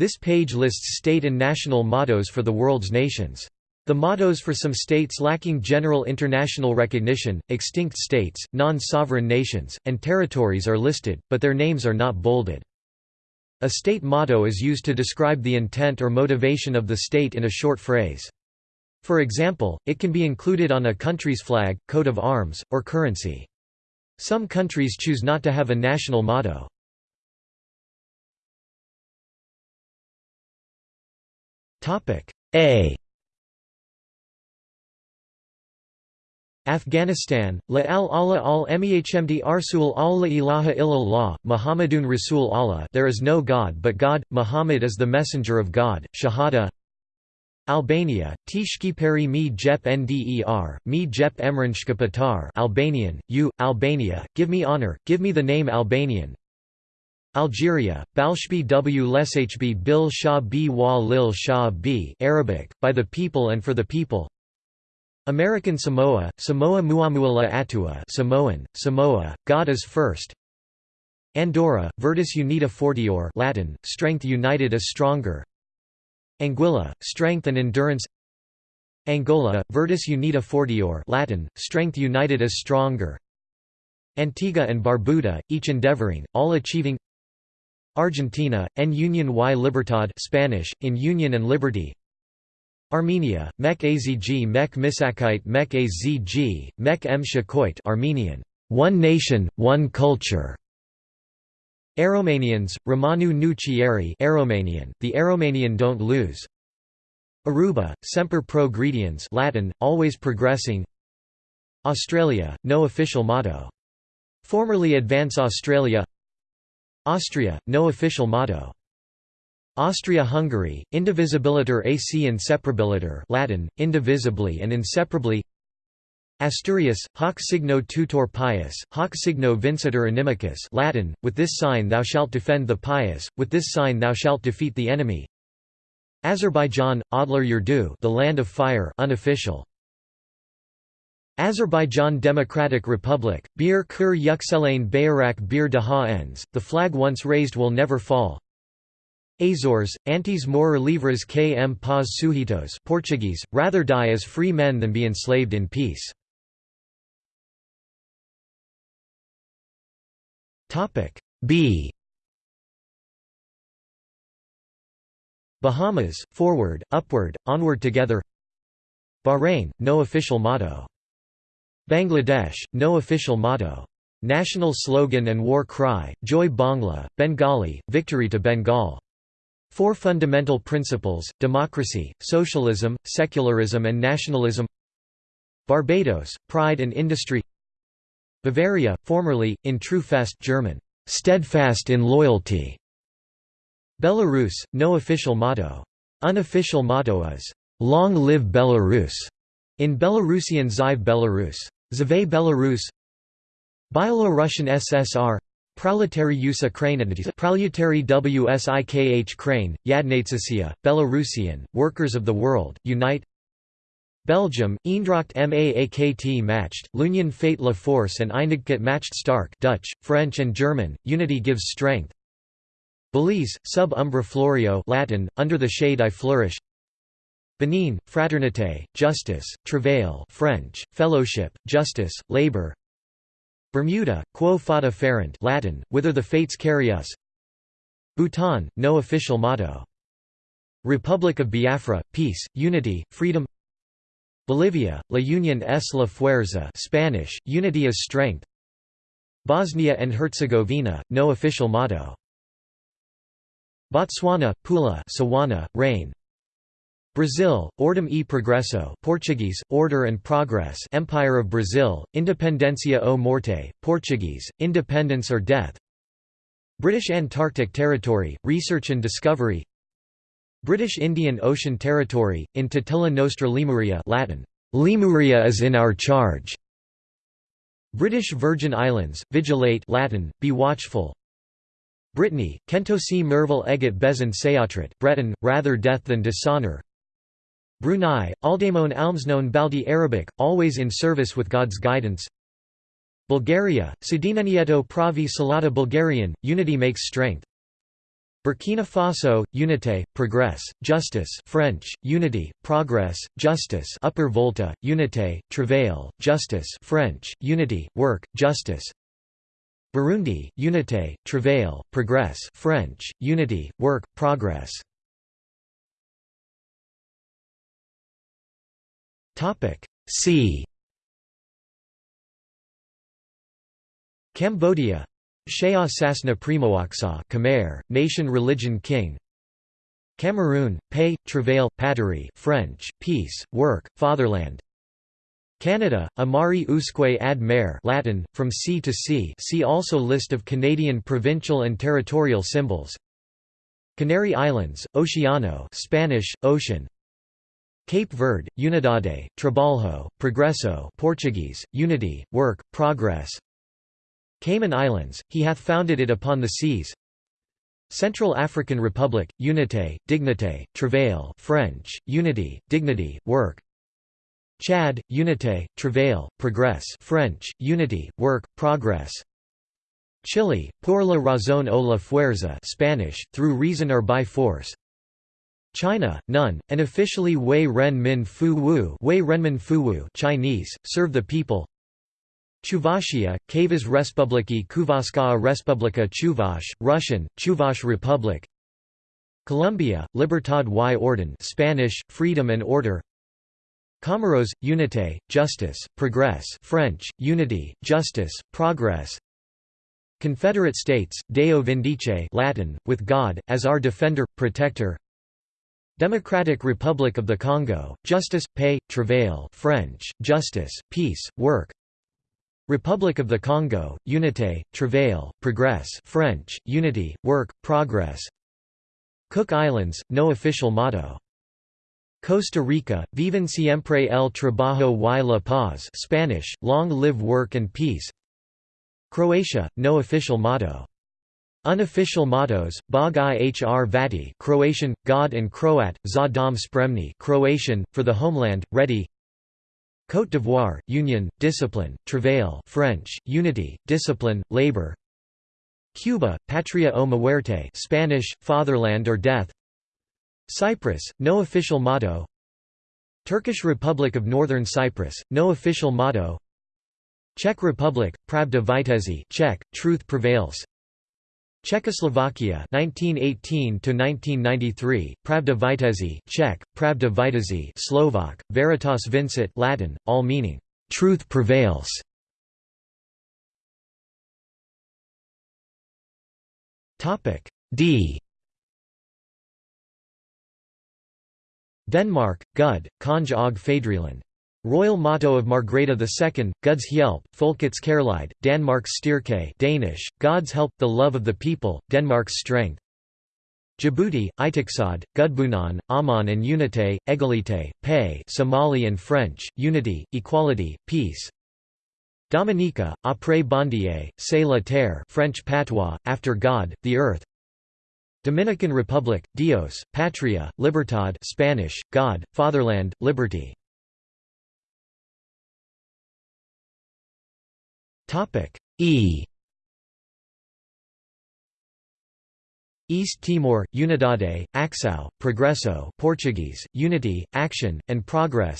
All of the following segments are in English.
This page lists state and national mottos for the world's nations. The mottos for some states lacking general international recognition, extinct states, non-sovereign nations, and territories are listed, but their names are not bolded. A state motto is used to describe the intent or motivation of the state in a short phrase. For example, it can be included on a country's flag, coat of arms, or currency. Some countries choose not to have a national motto. A. Afghanistan, La al Allah al Mehmd Arsul al la ilaha illallah, Muhammadun Rasul Allah. There is no God but God, Muhammad is the messenger of God, Shahada. Albania, Tishki peri mi jep nder, mi jep patar Albanian, you, Albania, give me honor, give me the name Albanian Algeria, Balshbi w. Leshb bil shah b. Wa lil shah b. Arabic, by the people and for the people. American Samoa, Samoa Muamuala Atua Samoan, Samoa, God is first. Andorra, Virtus Unita Fortior Latin, Strength United is Stronger. Anguilla, Strength and Endurance. Angola, Virtus Unita Fortior Latin, Strength United is Stronger. Antigua and Barbuda, each endeavoring, all achieving Argentina, en Union y Libertad Spanish, in Union and Liberty Armenia, Mek Azg Mek Misakite Mek Azg, Mek M Shakoit Armenian, one nation, one culture. Aromanians, Romanu nu Chieri Aromanian, the Aromanian don't lose. Aruba, Semper Progrediens Latin, always progressing Australia, no official motto. Formerly Advance Australia Austria, no official motto. Austria-Hungary, indivisibiliter ac inseparabiliter Latin, indivisibly and inseparably Asturias, hoc signo tutor pius, hoc signo vincitor inimicus Latin, with this sign thou shalt defend the pious, with this sign thou shalt defeat the enemy Azerbaijan, Adler Yurdu the land of fire unofficial. Azerbaijan Democratic Republic, Bir Kur Yükselen Bayrak Bir Daha Ends, the flag once raised will never fall Azores, antes morrer livres que paz suhitos Portuguese, rather die as free men than be enslaved in peace. B Bahamas, forward, upward, onward together Bahrain, no official motto. Bangladesh, no official motto. National slogan and war cry, Joy Bangla, Bengali, victory to Bengal. Four fundamental principles, democracy, socialism, secularism and nationalism Barbados, pride and industry Bavaria, formerly, in true fest German, steadfast in loyalty Belarus, no official motto. Unofficial motto is, Long live Belarus, in Belarusian Zhive Belarus. Zve Belarus Byelorussian SSR Proletary USA Proletary WSIKH Crane, Yadnatsasia, Belarusian, Workers of the World, Unite Belgium, Eendracht Maakt matched, L'Union fait la force and Einigkeit matched stark Dutch, French and German, unity gives strength. Belize, sub umbra florio Latin, under the shade I flourish Benin, fraternité, justice, travail French, fellowship, justice, labor. Bermuda, quo fata ferent Latin, whither the fates carry us. Bhutan, no official motto. Republic of Biafra, peace, unity, freedom. Bolivia, La Unión es la fuerza Spanish, unity is strength. Bosnia and Herzegovina, no official motto. Botswana, Pula Sawana, rain Brazil, Ordem e Progresso Portuguese, Order and Progress Empire of Brazil, Independencia ou Morte, Portuguese, Independence or Death. British Antarctic Territory, Research and Discovery. British Indian Ocean Territory, in Totila Nostra Lemuria Latin, Lemuria is in our charge. British Virgin Islands, Vigilate Latin, be watchful. Brittany, Kentosi Merville Eget Bezin Seatrit Breton, rather death than dishonor Brunei, Aldamon Almsnon Baldi Arabic, always in service with God's guidance. Bulgaria, Sudinanieto Pravi Salata Bulgarian, unity makes strength. Burkina Faso, Unité, Progress, Justice French, Unity, Progress, Justice Upper Volta, Unité, Travail, Justice French, Unity, Work, Justice. Burundi, Unité, Travail, Progress French, Unity, Work, Progress See Cambodia. Shea Sasna Primawaksa Khmer, Nation Religion King. Cameroon, Paix, Travail, Patrie French, Peace, Work, Fatherland. Canada, Amari usque ad mer Latin, from sea to sea see also List of Canadian provincial and territorial symbols. Canary Islands, Oceano Spanish, Ocean Cape Verde, Unidade, Trabalho, Progresso Portuguese, Unity, Work, Progress. Cayman Islands, he hath founded it upon the seas. Central African Republic, Unité, Dignité, Travail French, Unity, Dignity, Work. Chad, Unité, Travail, Progress French, Unity, Work, Progress. Chile, por la razón o la fuerza Spanish, through reason or by force China, none, and officially Wei Ren Min Fu Wu Wei Renmin Fu Wu Chinese, serve the people. Chuvashia, Kavas Respubliki Kuvaskaa Respublika Chuvash, Russian, Chuvash Republic. Colombia, Libertad y Orden Spanish, Freedom and Order. Comoros, Unité, Justice, Progress French, Unity, Justice, Progress. Confederate States, Deo Vindice Latin, with God, as our defender, protector Democratic Republic of the Congo, Justice, Paix, Travail French, Justice, Peace, Work Republic of the Congo, Unité, Travail, Progress French, Unity, Work, Progress Cook Islands, no official motto. Costa Rica, Viven siempre el trabajo y la paz Spanish, Long live work and peace Croatia, no official motto. Unofficial mottos: Bog i hr vati, Croatian, God and Croat, za dom spremni, Croatian, for the homeland, ready. Côte d'Ivoire, Union, Discipline, Travail French, Unity, Discipline, Labor. Cuba, Patria o Muerte Spanish, Fatherland or Death. Cyprus, no official motto. Turkish Republic of Northern Cyprus, no official motto. Czech Republic, Pravda Vitezi Czech, Truth Prevails Czechoslovakia 1918 to 1993 Pravda Vitezi Czech Pravda Vitezi Slovak Veritas Vincit Latin all meaning truth prevails. Topic D. Denmark Gud Konge og Fædreland Royal motto of Margrethe II, Guds Hjælp, Folkets Kærlighed, Danmarks Styrke Danish, God's help, the love of the people, Denmark's strength. Djibouti, Itaksad, Gudbunon, Aman and Unité, Égalité, Paix Somali and French, Unity, Equality, Peace. Dominica, Après Bondier, C'est la terre French patois, After God, the Earth. Dominican Republic, Dios, Patria, Libertad Spanish, God, Fatherland, Liberty Topic E East Timor, Unidade, Axao, Progresso Portuguese, Unity, Action, and Progress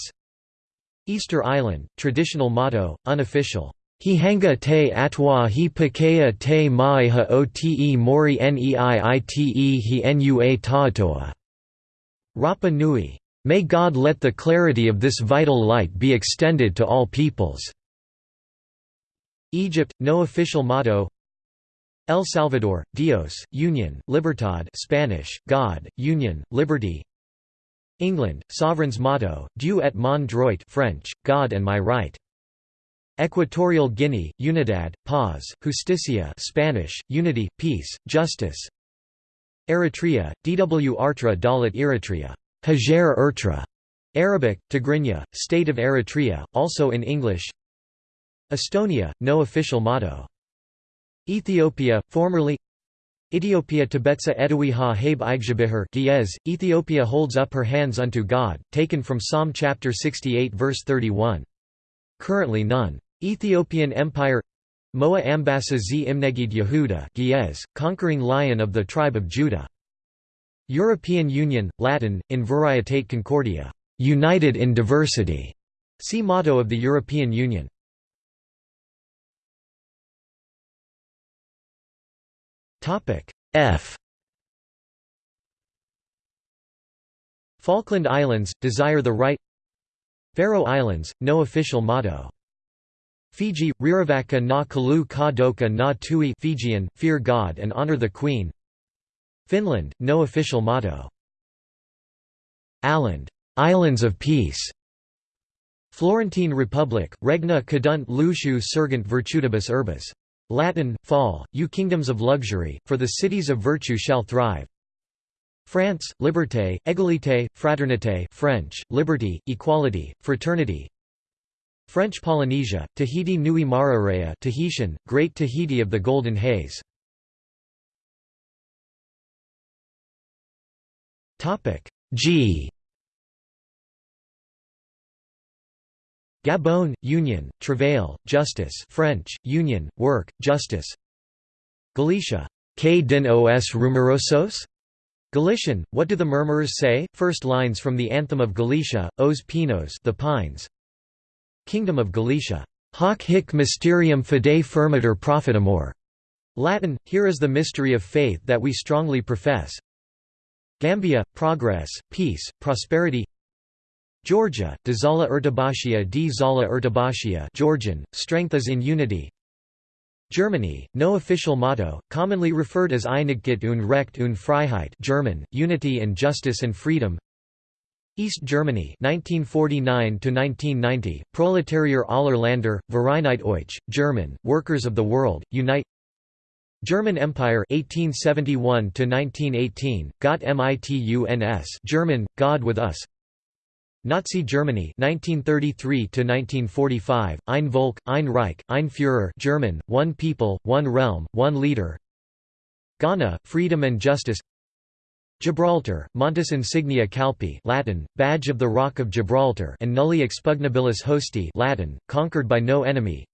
Easter Island, traditional motto, unofficial, Hihanga te atwa hi pakea te mai ha ote mori neiite hi nua taatoa. Rapa Nui. May God let the clarity of this vital light be extended to all peoples. Egypt, no official motto. El Salvador, Dios, Union, Libertad Spanish, God, Union, Liberty. England, Sovereign's motto, Dieu et mon droit French, God and my right. Equatorial Guinea, Unidad, Paz, Justicia Spanish, Unity, Peace, Justice. Eritrea, Dw Artra Dalit Eritrea. Hajar Ertra, Arabic, Tigrinya, State of Eritrea, also in English Estonia, no official motto. Ethiopia, formerly Ethiopia Tibetsa Edui ha habe Igjabihar Ethiopia holds up her hands unto God, taken from Psalm chapter 68 verse 31. Currently none. Ethiopian Empire Moa Ambassa z Imnegid Yehuda Ge'ez, conquering lion of the tribe of Judah. European Union, Latin, in Varietate Concordia, united in diversity. See motto of the European Union. F Falkland Islands, desire the right Faroe Islands, no official motto. Fiji, Riravaka na kalu ka doka na tui Fijian, fear God and honor the Queen Finland, no official motto. Åland, Islands of Peace. Florentine Republic, Regna cadunt luciu surgant virtutibus urbis. Latin, fall, you kingdoms of luxury, for the cities of virtue shall thrive. France, liberté, égalité, fraternité French, liberty, equality, fraternity. French Polynesia, Tahiti Nui Marareya Tahitian, Great Tahiti of the Golden Haze. G Gabon, Union, Travail, Justice French, Union, Work, Justice Galicia, Que din os rumorosos? Galician, What do the murmurers say? First lines from the Anthem of Galicia, Os Pinos the Pines. Kingdom of Galicia. Hoc hic mysterium fidei firmiter profitamur. Latin, Here is the mystery of faith that we strongly profess. Gambia, progress, peace, prosperity Georgia, de Zala Ertabashia di Zala Ertabashia Georgian, strength is in unity. Germany, no official motto, commonly referred as Einigkeit und Recht und Freiheit German, unity and justice and freedom. East Germany 1949 1990 Proletarier aller Länder Vereinheit euch German Workers of the World Unite. German Empire 1871 1918 Gott mituns German God with us Nazi Germany 1933 to 1945 Ein Volk Ein Reich Ein Führer German one people one realm one leader. Ghana freedom and justice. Gibraltar Montes insignia Calpi Latin badge of the rock of Gibraltar and nulli expugnabilis hosti Latin conquered by no enemy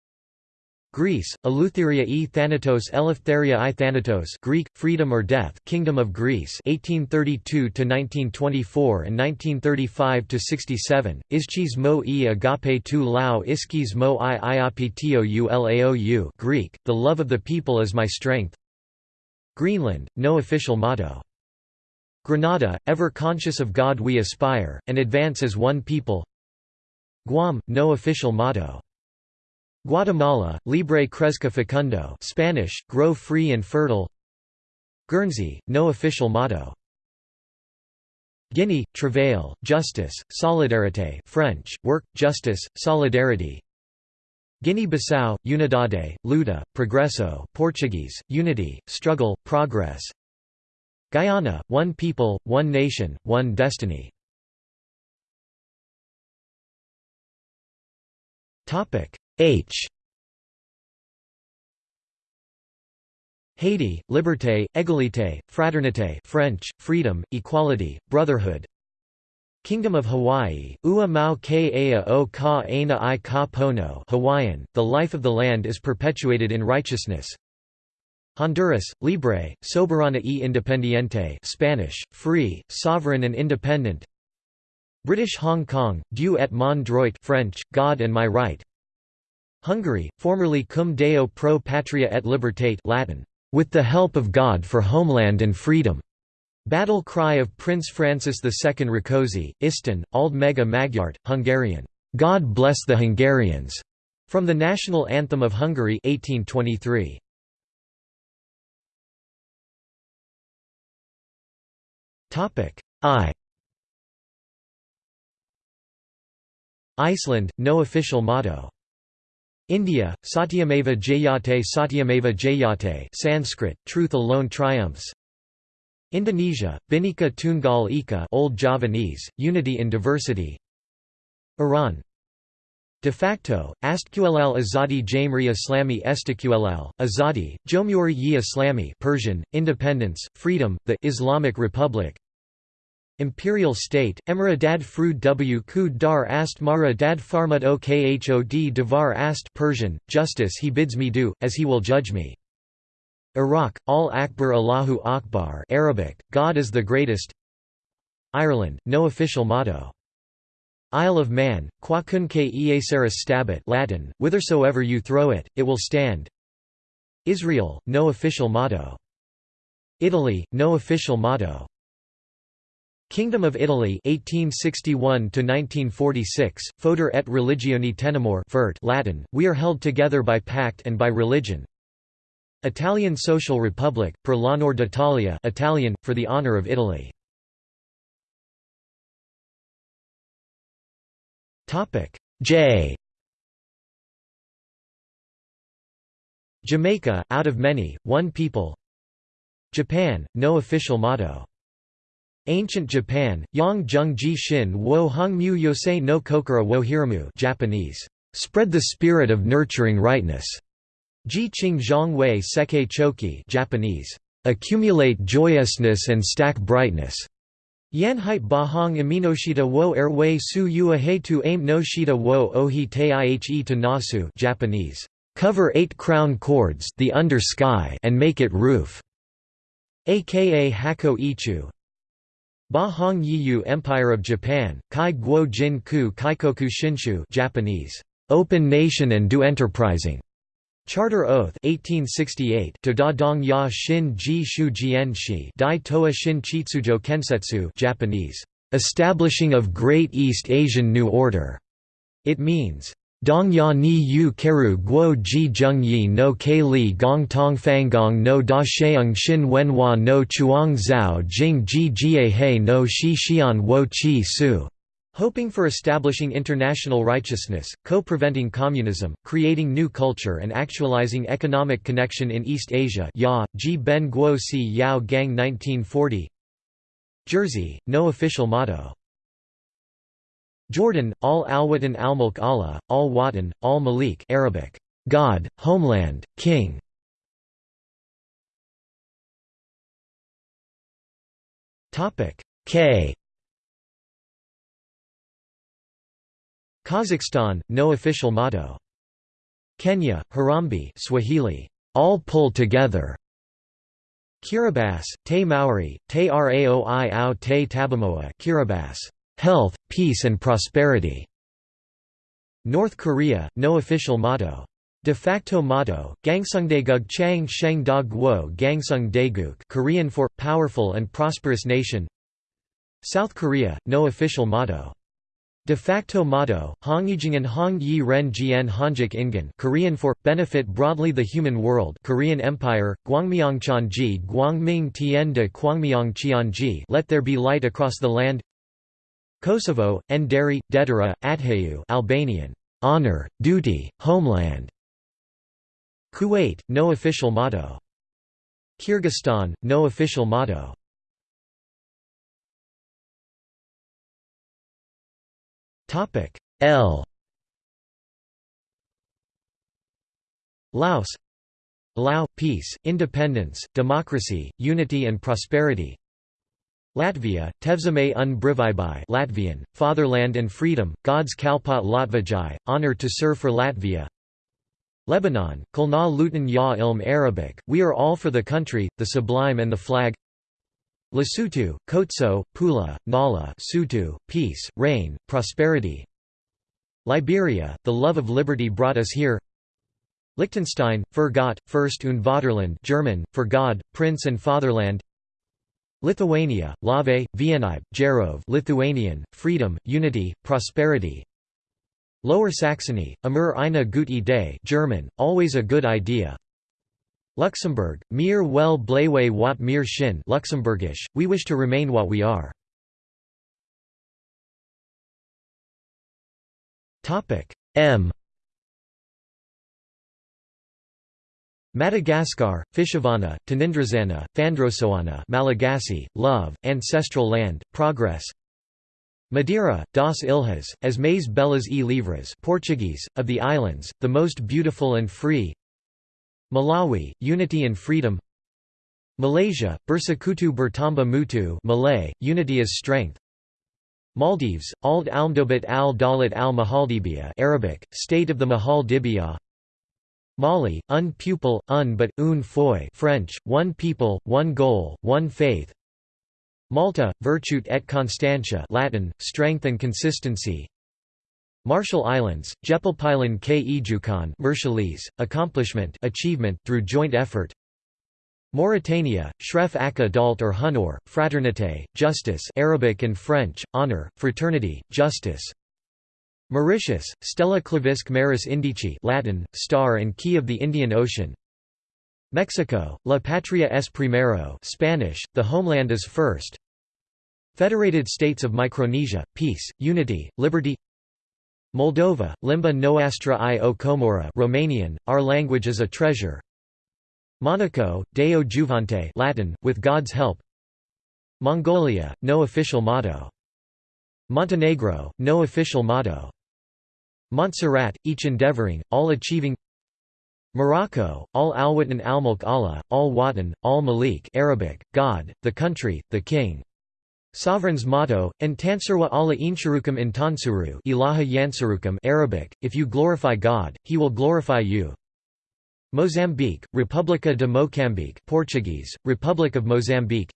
Greece, Eleutheria e Thanatos Eleftheria i Thanatos Greek, Freedom or Death Kingdom of Greece 1832–1924 and 1935–67, Ischis mo e agape tu lao iskis mo i iapitio ulaou Greek, The love of the people is my strength. Greenland, no official motto. Grenada, ever conscious of God we aspire, and advance as one people. Guam, no official motto Guatemala, Libre Cresca Fecundo Spanish, grow free and fertile. Guernsey, no official motto. Guinea, Travail, Justice, Solidarité French, Work, Justice, Solidarity. Guinea-Bissau, Unidade, Luta, Progresso Portuguese, Unity, Struggle, Progress. Guyana, One People, One Nation, One Destiny H. Haiti, liberté, égalité, fraternité French, freedom, equality, brotherhood. Kingdom of Hawaii, Ua Mau Ke o Ka Aina i Ka Pono Hawaiian, the life of the land is perpetuated in righteousness. Honduras, Libre, Soberana e Independiente Spanish, free, sovereign and independent. British Hong Kong, Dieu et mon droit French, God and my right Hungary, formerly Cum Deo pro patria et libertate Latin, with the help of God for homeland and freedom. Battle cry of Prince Francis II Rákóczi, Istan, Ald Mega Magyart, Hungarian, God bless the Hungarians, from the national anthem of Hungary 1823. I Iceland, no official motto India, Satyameva Jayate Satyameva Jayate Sanskrit, truth alone triumphs. Indonesia, Bhinneka Tunggal Ika Old Javanese, unity in diversity. Iran. De facto, Astqll Azadi Jamri Islami Estiqll, Azadi, Jomhuri yi Islami Persian, independence, freedom, the Islamic Republic Imperial state, Emiradad fru w ku dar ast mara dad farmut o khod devar ast Persian, justice he bids me do, as he will judge me. Iraq, Al Akbar Allahu Akbar Arabic, God is the greatest Ireland, no official motto. Isle of Man, quacunque ieseris stabit Latin, whithersoever you throw it, it will stand Israel, no official motto. Italy, no official motto. Kingdom of Italy 1861 to 1946 Foder et religione tenamur Fert Latin we are held together by pact and by religion. Italian Social Republic per l'onor d'Italia Italian for the honor of Italy. Topic. J. Jamaica out of many one people. Japan no official motto Ancient Japan, Yang Jung Ji Shin Wo Hong Mu Yosei no Kokura wo Hiramu Japanese, spread the spirit of nurturing rightness. Ji Qing Zhang Wei Seke Choki Japanese, accumulate joyousness and stack brightness. Yan Hait Ba Hong Aminoshita wo Erwei Su Yua Aim no Shita wo Ohi Tie to Nasu Japanese, cover eight crown cords the under sky and make it roof. aka Hako Ichu, Ba Hong Yiyu Empire of Japan, Kai Guo Jin Ku Kaikoku Shinshu Japanese, Open Nation and Do Enterprising. Charter Oath 1868 to Da Dong Ya Shin Ji Shu Jian Shi Dai Toa Shin Chitsujo Kensetsu Japanese, Establishing of Great East Asian New Order. It means, Dongya ni yu keru guo ji zheng yi no ke li gong tong fangong no da sheung xin Wen wenhua no chuang zhao jing ji jie he no shi xian wo chi su. Hoping for establishing international righteousness, co-preventing communism, creating new culture and actualizing economic connection in East Asia. Ya, Ji Ben Guo Si Yao Gang 1940 Jersey, no official motto Jordan, al-Alwatan al-Mulk Allah, al-Watan, al-Malik Arabic, God, homeland, king. Topic K. Kazakhstan, no official motto. Kenya, Harambee Swahili, all pull together. Kiribati, Te Maori, Te Raoi au Te Tabamoa Kiribati, health, peace and prosperity. North Korea, no official motto. De facto motto, Gangsungdaeguk Chang Sheng Da Guo Gangsung Daeguk Korean for, powerful and prosperous nation South Korea, no official motto. De facto motto, Hongyijingan Hong Yi Ren Jian Hanjik Ingan Korean for, benefit broadly the human world Korean Empire, Gwangmyeongcheonji Guangming Tien de Kwangmyeong Let there be light across the land Kosovo, Nderi, Dedera, Adhayu Albanian, honor, duty, homeland. Kuwait, no official motto. Kyrgyzstan, no official motto. Topic L. Laos Lao, peace, independence, democracy, unity and prosperity Latvia, Tevzeme un Brivaibai Latvian, Fatherland and Freedom, God's Kalpat Latvajai, honor to serve for Latvia. Lebanon, Kulna Lutan Ya Ilm Arabic, We are all for the country, the sublime and the flag. Lesotho, Kotso, Pula, Nala Sutu, peace, rain, prosperity. Liberia, the love of liberty brought us here. Liechtenstein, für Gott, First und Vaterland German, for God, Prince and Fatherland Lithuania, Lave, Viennaib, Jarov Lithuanian, freedom, unity, prosperity. Lower Saxony, Amur eine gute Idee German, always a good idea. Luxembourg, mir well blewe wat mir shin Luxembourgish, we wish to remain what we are. M Madagascar, Fishavana, Tanindrazana, Fandrosoana Malagasy, love, ancestral land, progress. Madeira, das Ilhas, as mais belas e livres Portuguese, of the islands, the most beautiful and free. Malawi, unity and freedom. Malaysia, Bersekutu Bertamba Mutu Malay, Unity is Strength. Maldives, Ald Almdobat al Dalat al Mahaldibia Arabic, State of the Mahal Dibia Mali, un pupil, un but, un foi French, one people, one goal, one faith. Malta, Virtute et Constantia Latin, Strength and Consistency. Marshall Islands, Jepelpilan k Ejukan Marshallese, accomplishment achievement through joint effort. Mauritania, Shref Aka Dalt or Hunor, Fraternité, Justice Arabic and French, honor, fraternity, justice Mauritius, Stella Clavisque Maris Indici Latin, star and key of the Indian Ocean. Mexico, La Patria es primero Spanish, the homeland is first. Federated States of Micronesia, peace, unity, liberty. Moldova, Limba Noastra i o Comora Romanian, our language is a treasure. Monaco, Deo Juvante Latin, with God's help. Mongolia, no official motto. Montenegro, no official motto. Montserrat, each endeavoring, all achieving Morocco, al alwatan al-mulk Allah, al watan, al malik Arabic, God, the country, the king. Sovereign's motto, Entansarwa Allah insharukum intansuru ilaha yansarukum Arabic, if you glorify God, he will glorify you. Mozambique, República de Mocambique Portuguese, Republic of Mozambique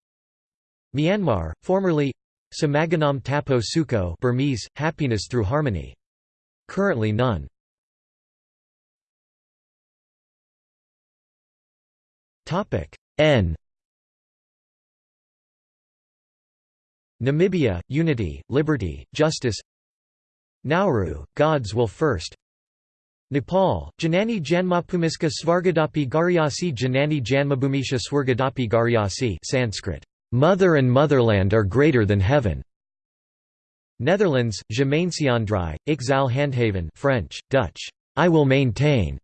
Myanmar, formerly Samaganam Tapo Suko Burmese, happiness through harmony. Currently none. N Namibia, unity, liberty, justice Nauru, God's will first Nepal, Janani Janmapumiska Svargadapi Garyasi Janani Janmabhumisha Swargadapi Garyasi Sanskrit, Mother and motherland are greater than heaven. Netherlands, Gemeensiandrij, Ik zal handhaven French, Dutch, I will maintain.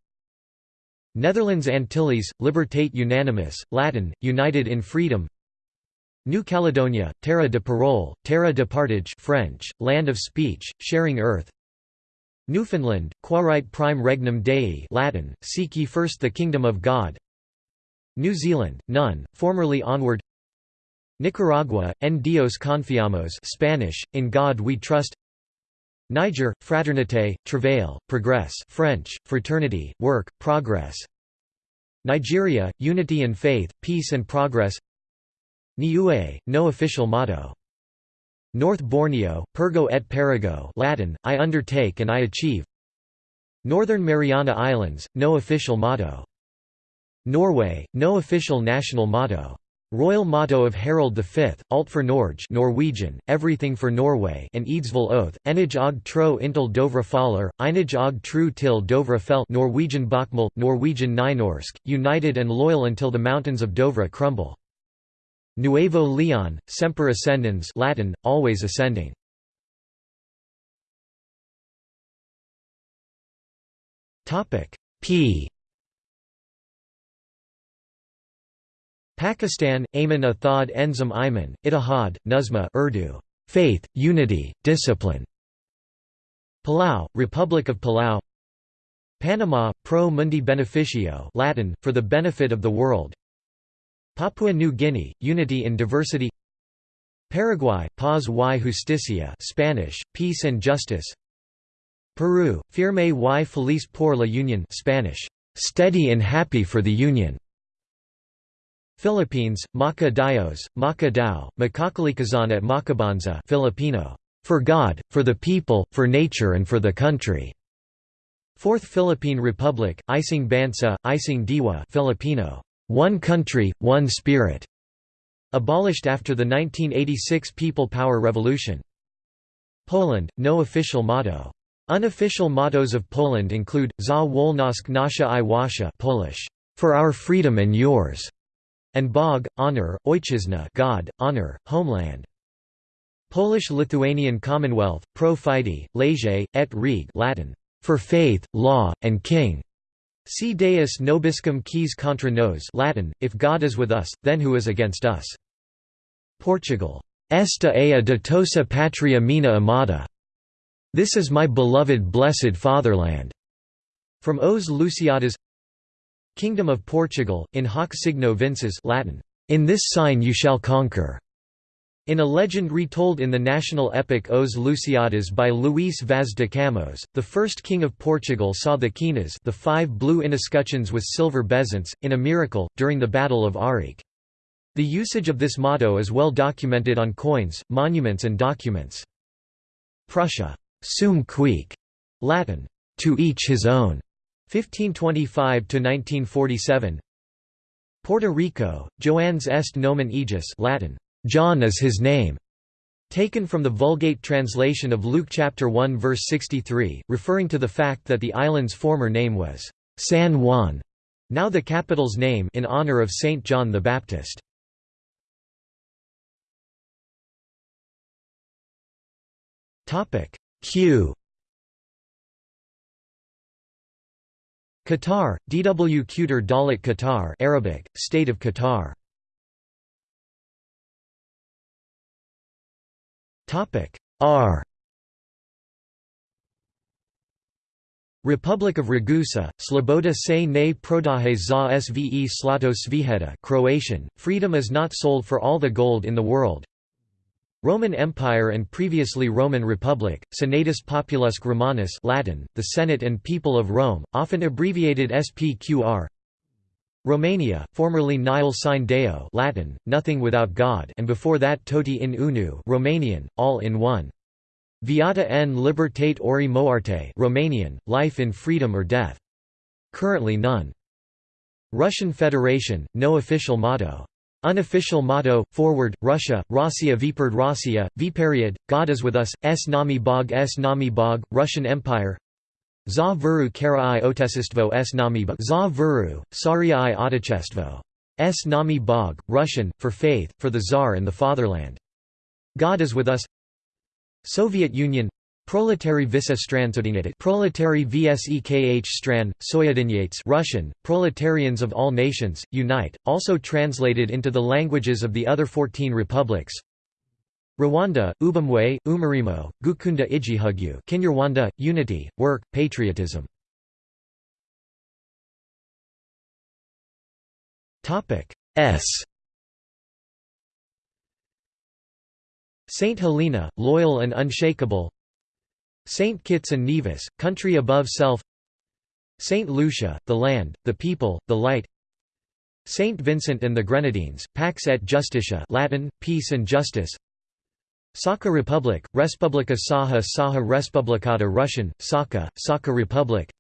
Netherlands Antilles, Libertate unanimous, Latin, united in freedom. New Caledonia, Terra de Parole, Terra de Partage French, land of speech, sharing earth. Newfoundland, Quarite prime regnum Dei Latin, seek ye first the kingdom of God. New Zealand, none, formerly onward Nicaragua, en Dios confiamos Spanish, in God we trust. Niger, fraternité, travail, progress French, fraternity, work, progress. Nigeria, unity and faith, peace and progress. Niue, no official motto. North Borneo, Pergo et Perigo Latin, I undertake and I achieve. Northern Mariana Islands, no official motto. Norway, no official national motto. Royal motto of Harald V, Alt for Norge Norwegian, Everything for Norway and Eidsvoll Oath, Enig og tro intil Dovre faller, Einig og tru til Dovre fell Norwegian Bokmål, Norwegian Nynorsk, united and loyal until the mountains of Dovre crumble. Nuevo Leon, Semper Ascendens Latin, always ascending. P Pakistan, Ayman Athad Enzam Ayman, Ittihad, Nuzma Urdu, Faith, Unity, Discipline. Palau, Republic of Palau Panama, Pro Mundi Beneficio Latin, for the benefit of the world Papua New Guinea, Unity in Diversity Paraguay, Paz y Justicia Spanish, Peace and Justice Peru, Firme y Feliz por la Unión Spanish, Steady and Happy for the Union Philippines, Maka Dios, Maka Dao, Makakalikazan at Makabanza Filipino, For God, for the people, for nature and for the country. Fourth Philippine Republic, Ising Bansa, Ising Diwa Filipino, one Country, One Spirit, abolished after the 1986 People Power Revolution. Poland, no official motto. Unofficial mottos of Poland include, Za wolność nasza i wasza Polish, for our freedom and yours, and Bog, honor, Ojczyzna God, honor, homeland. Polish-Lithuanian Commonwealth, pro fide, lege, et reg Latin, for faith, law, and king. Si Deus nobiscum quis contra nos Latin, if God is with us, then who is against us? Portugal. Esta é a ditosa patria mina amada. This is my beloved blessed fatherland. From Os Lusíadas Kingdom of Portugal, in hoc signo vinces Latin, "'In this sign you shall conquer' In a legend retold in the national epic Os Lusíadas by Luís Vaz de Camões, the first king of Portugal saw the quinas the five blue inescutcheons with silver bezants, in a miracle, during the Battle of Ourique. The usage of this motto is well documented on coins, monuments and documents. Prussia, sum cuique, Latin, to each his own, 1525–1947 Puerto Rico, Joannes est nomen ejus Latin, John is his name, taken from the Vulgate translation of Luke chapter 1 verse 63, referring to the fact that the island's former name was San Juan, now the capital's name in honor of Saint John the Baptist. Topic Q Qatar, DW Qatar Dalit Qatar Arabic, State of Qatar. R. Republic of Ragusa, Sloboda se ne prodaje za sve slato sviheta Croatian, freedom is not sold for all the gold in the world Roman Empire and previously Roman Republic, Senatus Populusque Romanus Latin, the Senate and People of Rome, often abbreviated SPQR Romania, formerly Nihil sine Deo Latin, nothing without God and before that Toti in unu Romanian, all in one. Viata en libertate ori moarte Romanian, life in freedom or death. Currently none. Russian Federation, no official motto. Unofficial motto, forward, Russia, Rossiya Viperd Rossiya, Viperiod, God is with us, S nami bog S nami bog, Russian Empire Za vuru kara i otesistvo s nami bog Za vuru, saria i. S nami bog, Russian, for faith, for the Tsar and the fatherland. God is with us Soviet Union Proletary visa Proletary vsekh stran, soyadinyates Russian, proletarians of all nations, unite, also translated into the languages of the other 14 republics. Rwanda, Ubumwe, Umarimo, Gukunda Igihugu Kinyarwanda, unity, work, patriotism. S. Saint Helena, loyal and unshakable Saint Kitts and Nevis, country above self. Saint Lucia, the land, the people, the light. Saint Vincent and the Grenadines, Pax et Justitia Latin, peace and justice. Sakha Republic, Respublika Saha Saha Respublikata Russian, Sakha, Sakha Republic.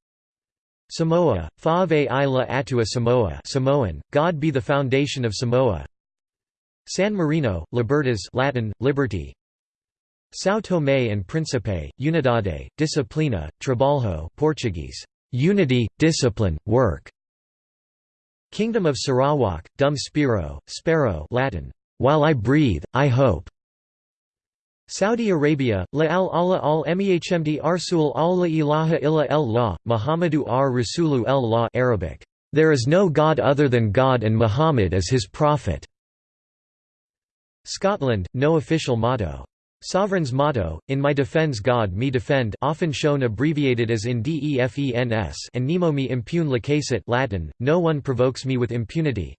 Samoa, Fave Ila Atua Samoa Samoan, God be the foundation of Samoa. San Marino, Libertas Latin, liberty São Tomé and Príncipe, Unidade, Disciplina, Trabalho Portuguese, unity, discipline, work. Kingdom of Sarawak, Dum Spiro, Sparrow Latin, while I breathe, I hope. Saudi Arabia, La al Allah al Mehmd Arsul al la ilaha illa el la, Muhammadu ar Rasulu el la Arabic, There is no God other than God and Muhammad is his prophet. Scotland, no official motto. Sovereign's motto, In my defense God me defend often shown abbreviated as in DEFENS and Nemo me impune lacessit Latin, no one provokes me with impunity.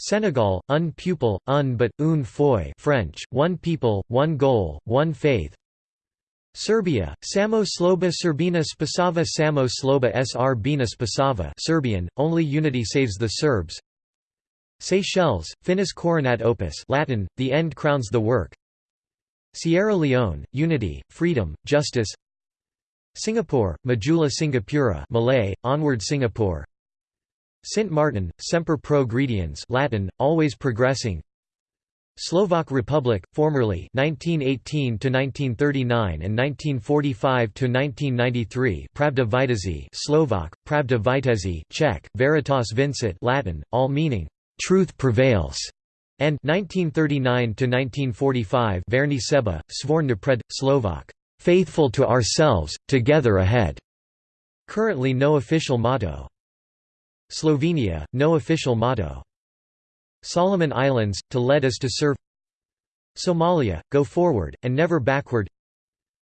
Senegal, un pupil, un but, un foi French, one people, one goal, one faith. Serbia, Samo Sloba Serbina Spasava Samo Sloba Sr Spasava Serbian, only unity saves the Serbs. Seychelles, Finis coronat opus Latin, the end crowns the work Sierra Leone, unity, freedom, justice. Singapore, Majulah Singapura Malay, onward Singapore. Sint Maarten, Semper Progrediens Latin, always progressing. Slovak Republic, formerly 1918 to 1939 and 1945 to 1993 Pravda Vitezi Slovak, Pravda Vitezi Czech, Veritas Vincit Latin, all meaning truth prevails and 1939 to 1945 Verni Seba, Svorn Slovak, faithful to ourselves, together ahead. Currently no official motto. Slovenia, no official motto. Solomon Islands, to lead us to serve Somalia, go forward, and never backward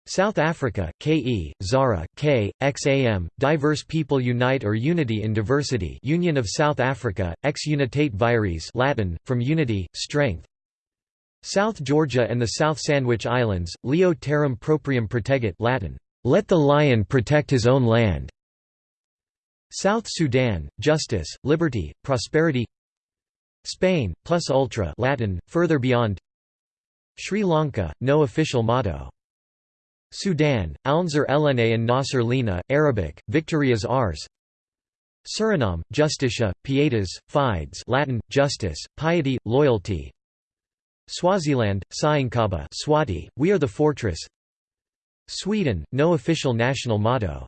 South Africa, KE, Zara, K, XAM, Diverse People Unite or Unity in Diversity Union of South Africa, Ex Unitate Vires Latin, from Unity, Strength. South Georgia and the South Sandwich Islands, Leo terram proprium protegit Latin, Let the lion protect his own land. South Sudan, Justice, Liberty, Prosperity. Spain, plus ultra Latin, further beyond. Sri Lanka, no official motto Sudan, Alnzer Elene and Nasser Lina, Arabic, Victory is ours Suriname, Justitia, Pietas, Fides Latin, justice, piety, loyalty. Swaziland, Siyinqaba Swati, We are the fortress. Sweden, no official national motto.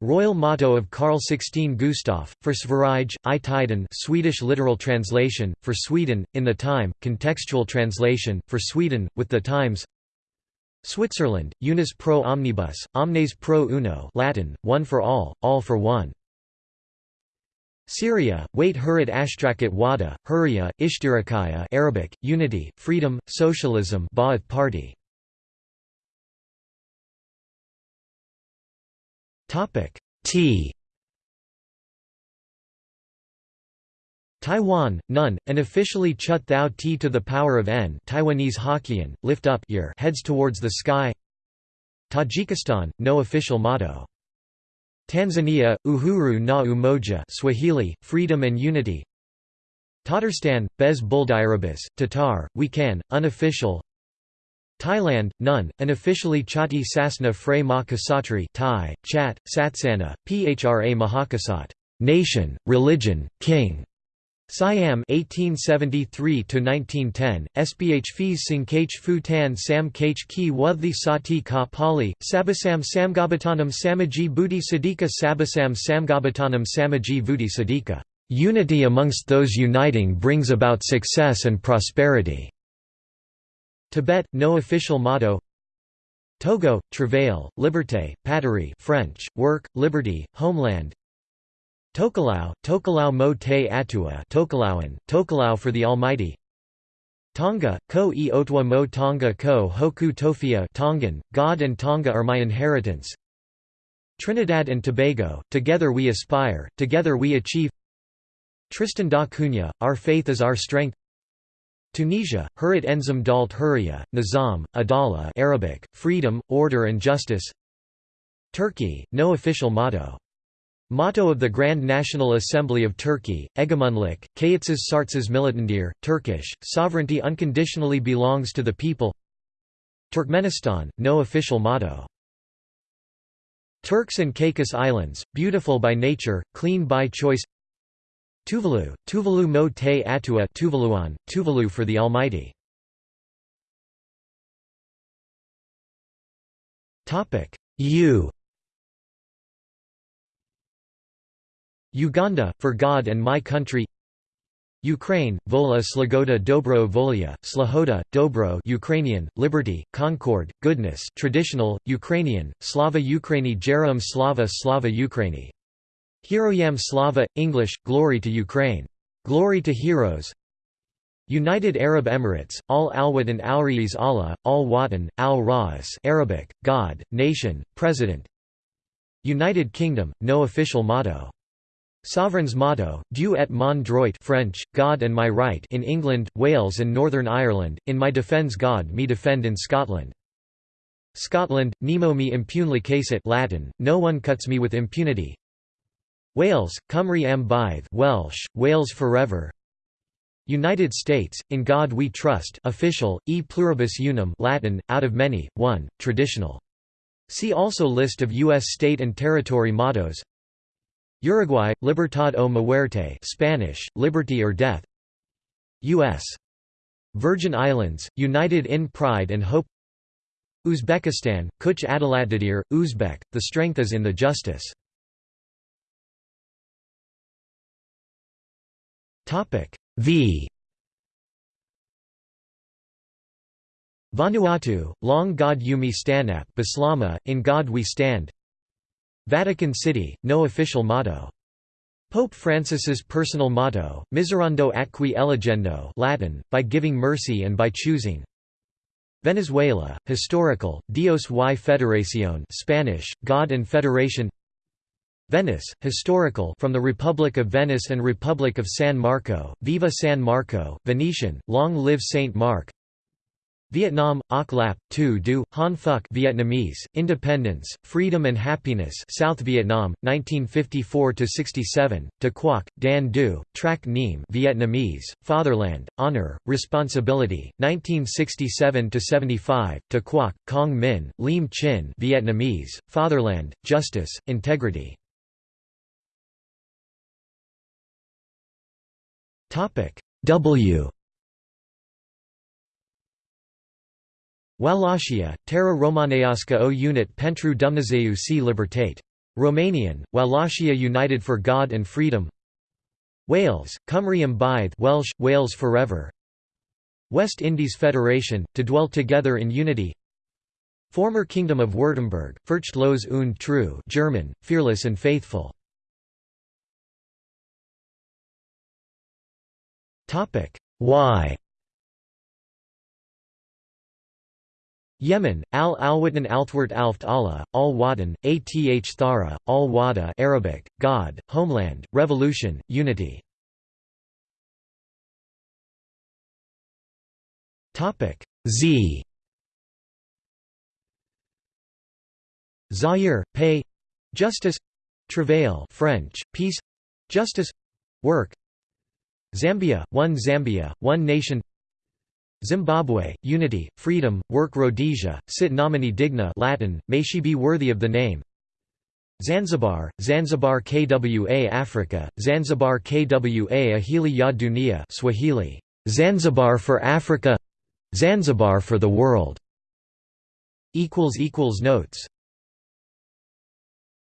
Royal motto of Carl XVI Gustaf, for Sverige, i Tiden Swedish literal translation, for Sweden, in the time, contextual translation, for Sweden, with the times Switzerland, Unus pro omnibus, omnes pro uno Latin, one for all, all for one. Syria, Wait Hurid Ashtrakit Wada, Huria, Ishtirakaya Arabic, Unity, Freedom, Socialism Ba'ath Party. T Taiwan, none, and officially chut thou t to the power of n Taiwanese Hokkien, lift up your heads towards the sky Tajikistan, no official motto. Tanzania, Uhuru na Umoja Swahili, Freedom and Unity Tatarstan, Bez Buldirabis, Tatar, we can, unofficial Thailand, none, unofficially Chati Sasna Frey Ma Kasatri Thai, Chat, Satsana, Phra Mahakasat nation, religion, king. Siam 1873 to 1910 SBH Fees Sinkach Fu Tan Sam Kach Ki Sati Ka Pali Sabasam Samgabatanam Samaji Budi Sadika Sabasam Samgabatanam Samaji Vudi Sadika Unity amongst those uniting brings about success and prosperity. Tibet, no official motto Togo, Travail, Liberté, Patrie French, Work, Liberty, Homeland Tokelau, Tokelau mo te atua Tokelauan, Tokelau for the Almighty. Tonga, ko e otwa mo Tonga ko hoku tofia Tongan, God and Tonga are my inheritance. Trinidad and Tobago, together we aspire, together we achieve. Tristan da Cunha, our faith is our strength. Tunisia, Hurit Enzim Dalt Huria, Nizam, Adala Arabic, freedom, order and justice. Turkey, no official motto Motto of the Grand National Assembly of Turkey, Egemunlik, Kayatsız Sartsız Militandir, Turkish, sovereignty unconditionally belongs to the people Turkmenistan, no official motto. Turks and Caicos Islands, beautiful by nature, clean by choice Tuvalu, Tuvalu mo te atua Tuvaluan, Tuvalu for the Almighty. U Uganda, for God and my country Ukraine, Vola Slagoda Dobro Volia, Slahoda, Dobro Ukrainian, Liberty, Concord, Goodness traditional, Ukrainian, Slava Ukraini Jerom Slava Slava Ukraini. Heroyam Slava, English, Glory to Ukraine. Glory to Heroes United Arab Emirates, Al Alwat and Al Riaz Allah, Al Watan, Al Ras Arabic, God, Nation, President United Kingdom, no official motto Sovereign's motto, Dieu et mon droit French, God and my right in England, Wales and Northern Ireland, in my defence God me defend in Scotland. Scotland, Nemo me impunely it Latin, no one cuts me with impunity. Wales, Cymru am byth Welsh, Wales forever. United States, in God we trust official, e pluribus unum Latin, out of many, one, traditional. See also List of U.S. state and territory mottos Uruguay, Libertad o Muerte Spanish, Liberty or Death U.S. Virgin Islands, United in Pride and Hope Uzbekistan, Kuch Adalatdadir, Uzbek, the strength is in the justice. v Vanuatu, Long God Yumi Stanap Bislama, In God We Stand Vatican City, no official motto. Pope Francis's personal motto, Miserando atque eligendo Latin, by giving mercy and by choosing. Venezuela, historical, Dios y Federación Spanish, God and Federation. Venice, historical from the Republic of Venice and Republic of San Marco, Viva San Marco, Venetian, Long Live Saint Mark Vietnam, Oc Lap, Tu Du, Han Phuc Vietnamese, Independence, Freedom and Happiness South Vietnam, 1954–67, De Quoc, Dan Du, Trac Niem Vietnamese, Fatherland, Honor, Responsibility, 1967–75, De Quoc, Cong Minh, Lim Chin Vietnamese, Fatherland, Justice, Integrity. W Wallachia, Terra Romaneasca o Unit pentru Dumnezeu și Libertate. Romanian, Wallachia United for God and Freedom. Wales, Cymru Ymbydd Welsh, Wales Forever. West Indies Federation, to dwell together in unity. Former Kingdom of Württemberg, Furchtlos und treu German, fearless and faithful. Y Yemen, al alwatan altwart alft Allah, al watan, ath thara, al wada Arabic, God, homeland, revolution, unity. Z. Zaire, pay justice. Travail French, peace. Justice. Work. Zambia, one Zambia, one nation Zimbabwe, unity, freedom, work Rhodesia, sit nomine digna Latin, may she be worthy of the name. Zanzibar, Zanzibar Kwa Africa, Zanzibar Kwa Ahili ya Dunia Swahili, Zanzibar for Africa. Zanzibar for the world. Notes